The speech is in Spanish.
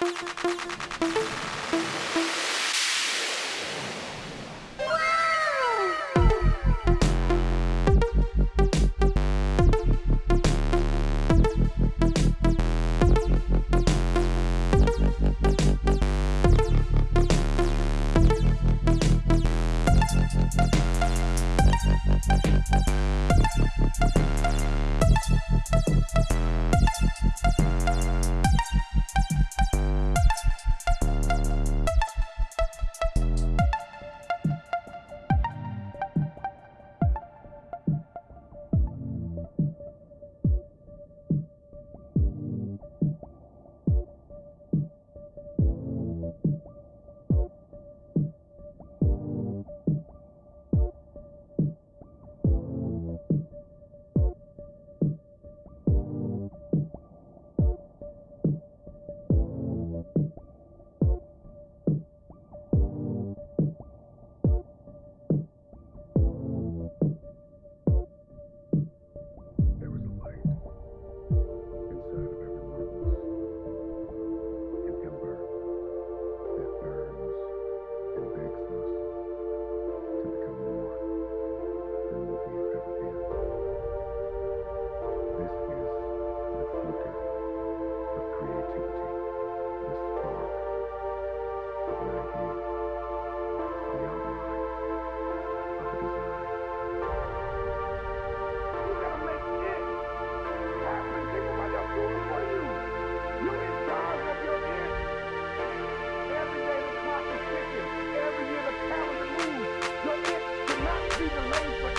thank you America.